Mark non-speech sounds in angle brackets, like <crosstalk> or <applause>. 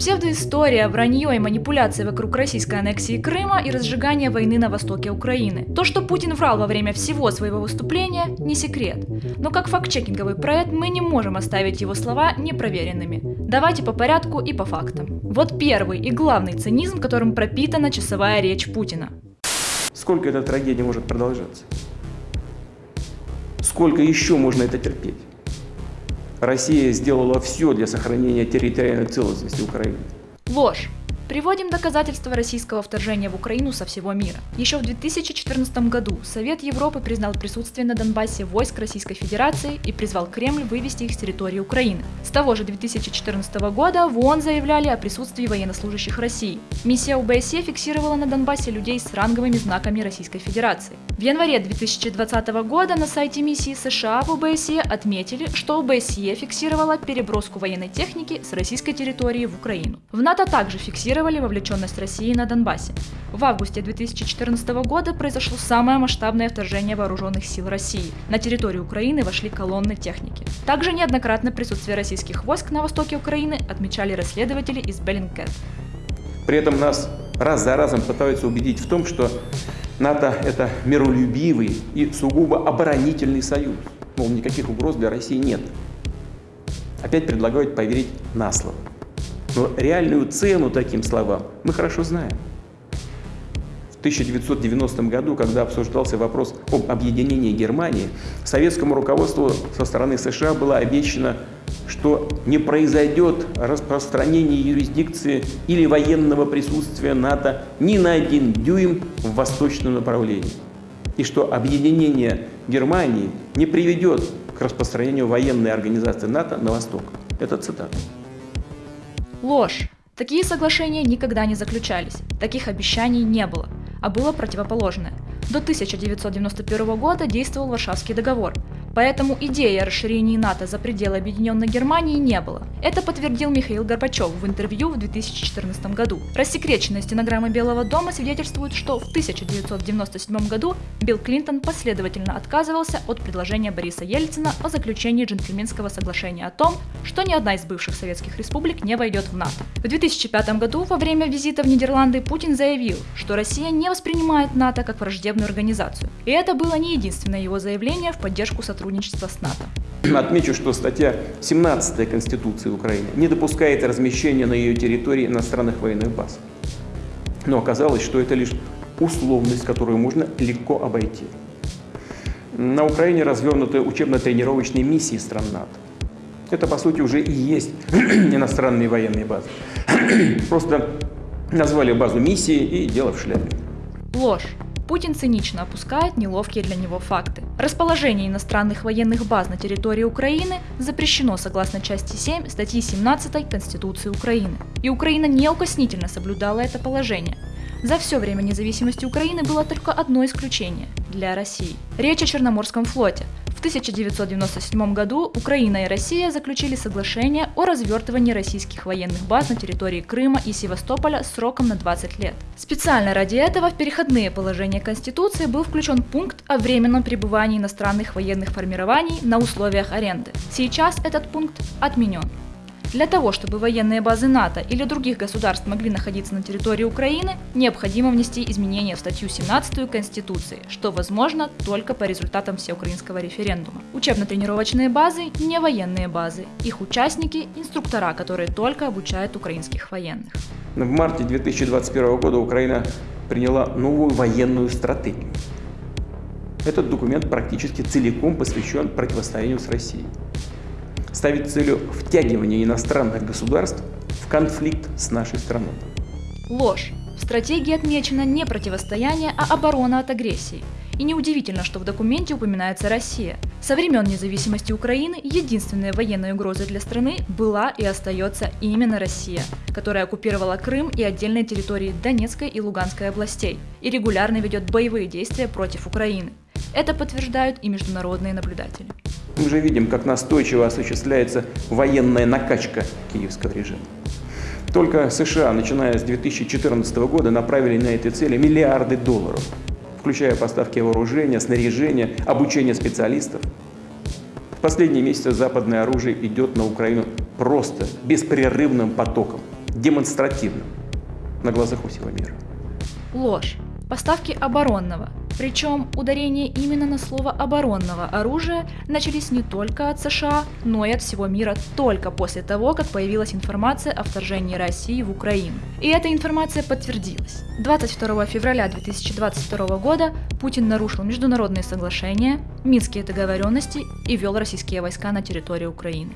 Псевдоистория, вранье и манипуляции вокруг российской аннексии Крыма и разжигания войны на востоке Украины. То, что Путин врал во время всего своего выступления, не секрет. Но как факт-чекинговый проект мы не можем оставить его слова непроверенными. Давайте по порядку и по фактам. Вот первый и главный цинизм, которым пропитана часовая речь Путина. Сколько эта трагедия может продолжаться? Сколько еще можно это терпеть? Россия сделала все для сохранения территориальной целостности Украины. Ложь. Приводим доказательства российского вторжения в Украину со всего мира. Еще в 2014 году Совет Европы признал присутствие на Донбассе войск Российской Федерации и призвал Кремль вывести их с территории Украины. С того же 2014 года в ООН заявляли о присутствии военнослужащих России. Миссия ОБСЕ фиксировала на Донбассе людей с ранговыми знаками Российской Федерации. В январе 2020 года на сайте миссии США в ОБСЕ отметили, что ОБСЕ фиксировала переброску военной техники с российской территории в Украину. В НАТО также фиксировали фиксировали вовлеченность России на Донбассе. В августе 2014 года произошло самое масштабное вторжение вооруженных сил России. На территорию Украины вошли колонны техники. Также неоднократно присутствие российских войск на востоке Украины отмечали расследователи из Беллингкэт. При этом нас раз за разом пытаются убедить в том, что НАТО – это миролюбивый и сугубо оборонительный союз. Мол, никаких угроз для России нет. Опять предлагают поверить на слово. Но реальную цену таким словам мы хорошо знаем. В 1990 году, когда обсуждался вопрос об объединении Германии, советскому руководству со стороны США было обещано, что не произойдет распространение юрисдикции или военного присутствия НАТО ни на один дюйм в восточном направлении. И что объединение Германии не приведет к распространению военной организации НАТО на восток. Это цитата. Ложь. Такие соглашения никогда не заключались, таких обещаний не было, а было противоположное. До 1991 года действовал Варшавский договор, Поэтому идеи о расширении НАТО за пределы Объединенной Германии не было. Это подтвердил Михаил Горбачев в интервью в 2014 году. Рассекреченные стенограммы Белого дома свидетельствуют, что в 1997 году Билл Клинтон последовательно отказывался от предложения Бориса Ельцина о заключении джентльменского соглашения о том, что ни одна из бывших советских республик не войдет в НАТО. В 2005 году во время визита в Нидерланды Путин заявил, что Россия не воспринимает НАТО как враждебную организацию. И это было не единственное его заявление в поддержку сотрудничества сотрудничества с НАТО. Отмечу, что статья 17 Конституции Украины не допускает размещения на ее территории иностранных военных баз. Но оказалось, что это лишь условность, которую можно легко обойти. На Украине развернуты учебно-тренировочные миссии стран НАТО. Это, по сути, уже и есть <clears throat> иностранные военные базы. <clears throat> Просто назвали базу миссии и дело в шляпе. Ложь. Путин цинично опускает неловкие для него факты. Расположение иностранных военных баз на территории Украины запрещено согласно части 7 статьи 17 Конституции Украины. И Украина неукоснительно соблюдала это положение. За все время независимости Украины было только одно исключение – для России. Речь о Черноморском флоте, в 1997 году Украина и Россия заключили соглашение о развертывании российских военных баз на территории Крыма и Севастополя сроком на 20 лет. Специально ради этого в переходные положения Конституции был включен пункт о временном пребывании иностранных военных формирований на условиях аренды. Сейчас этот пункт отменен. Для того, чтобы военные базы НАТО или других государств могли находиться на территории Украины, необходимо внести изменения в статью 17 Конституции, что возможно только по результатам всеукраинского референдума. Учебно-тренировочные базы – не военные базы. Их участники – инструктора, которые только обучают украинских военных. В марте 2021 года Украина приняла новую военную стратегию. Этот документ практически целиком посвящен противостоянию с Россией ставит целью втягивания иностранных государств в конфликт с нашей страной. Ложь. В стратегии отмечено не противостояние, а оборона от агрессии. И неудивительно, что в документе упоминается Россия. Со времен независимости Украины единственной военной угрозой для страны была и остается именно Россия, которая оккупировала Крым и отдельные территории Донецкой и Луганской областей и регулярно ведет боевые действия против Украины. Это подтверждают и международные наблюдатели. Мы уже видим, как настойчиво осуществляется военная накачка киевского режима. Только США, начиная с 2014 года, направили на эти цели миллиарды долларов, включая поставки вооружения, снаряжения, обучение специалистов. В последние месяцы западное оружие идет на Украину просто беспрерывным потоком. демонстративным на глазах у всего мира. Ложь. Поставки оборонного, причем ударение именно на слово оборонного оружия начались не только от США, но и от всего мира только после того, как появилась информация о вторжении России в Украину. И эта информация подтвердилась. 22 февраля 2022 года Путин нарушил международные соглашения, Минские договоренности и ввел российские войска на территорию Украины.